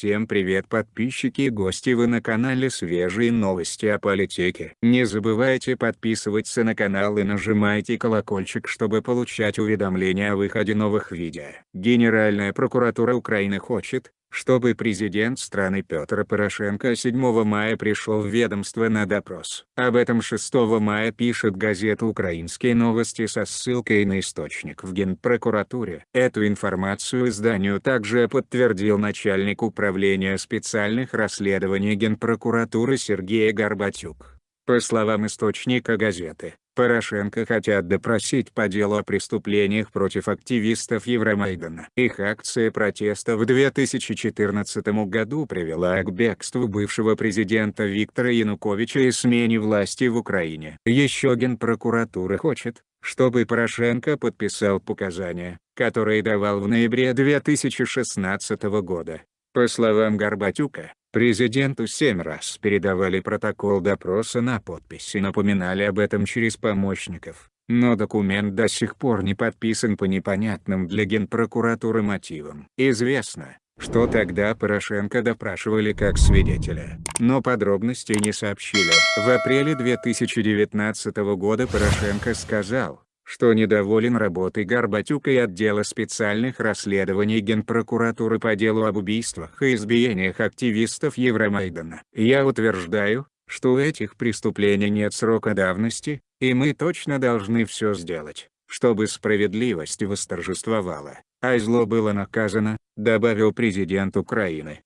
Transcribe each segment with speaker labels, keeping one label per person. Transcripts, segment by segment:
Speaker 1: Всем привет подписчики и гости вы на канале свежие новости о политике. Не забывайте подписываться на канал и нажимайте колокольчик чтобы получать уведомления о выходе новых видео. Генеральная прокуратура Украины хочет, чтобы президент страны Петр Порошенко 7 мая пришел в ведомство на допрос. Об этом 6 мая пишет газета «Украинские новости» со ссылкой на источник в Генпрокуратуре. Эту информацию изданию также подтвердил начальник управления специальных расследований Генпрокуратуры Сергей Горбатюк. По словам источника газеты, Порошенко хотят допросить по делу о преступлениях против активистов Евромайдана. Их акция протеста в 2014 году привела к бегству бывшего президента Виктора Януковича и смене власти в Украине. Еще Генпрокуратура хочет, чтобы Порошенко подписал показания, которые давал в ноябре 2016 года. По словам Горбатюка, Президенту семь раз передавали протокол допроса на подпись и напоминали об этом через помощников, но документ до сих пор не подписан по непонятным для Генпрокуратуры мотивам. Известно, что тогда Порошенко допрашивали как свидетеля, но подробностей не сообщили. В апреле 2019 года Порошенко сказал, что недоволен работой Горбатюка и отдела специальных расследований Генпрокуратуры по делу об убийствах и избиениях активистов Евромайдана. Я утверждаю, что у этих преступлений нет срока давности, и мы точно должны все сделать, чтобы справедливость восторжествовала, а зло было наказано, добавил президент Украины.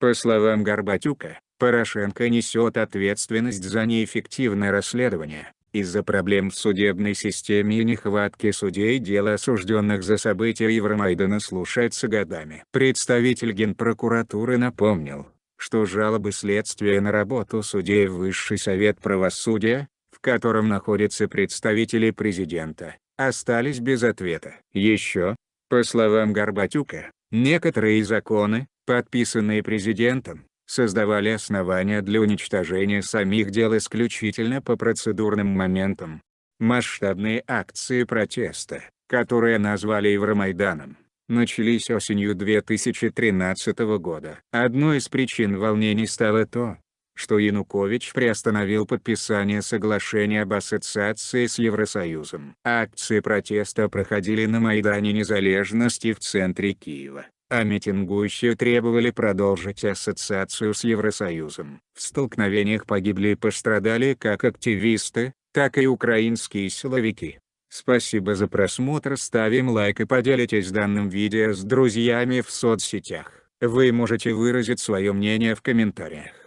Speaker 1: По словам Горбатюка, Порошенко несет ответственность за неэффективное расследование, из-за проблем в судебной системе и нехватки судей дело осужденных за события Евромайдана слушается годами. Представитель Генпрокуратуры напомнил, что жалобы следствия на работу судей в Высший Совет Правосудия, в котором находятся представители президента, остались без ответа. Еще, по словам Горбатюка, некоторые законы, подписанные президентом, создавали основания для уничтожения самих дел исключительно по процедурным моментам. Масштабные акции протеста, которые назвали Евромайданом, начались осенью 2013 года. Одной из причин волнений стало то, что Янукович приостановил подписание соглашения об ассоциации с Евросоюзом. Акции протеста проходили на Майдане Незалежности в центре Киева а митингующие требовали продолжить ассоциацию с Евросоюзом. В столкновениях погибли и пострадали как активисты, так и украинские силовики. Спасибо за просмотр ставим лайк и поделитесь данным видео с друзьями в соцсетях. Вы можете выразить свое мнение в комментариях.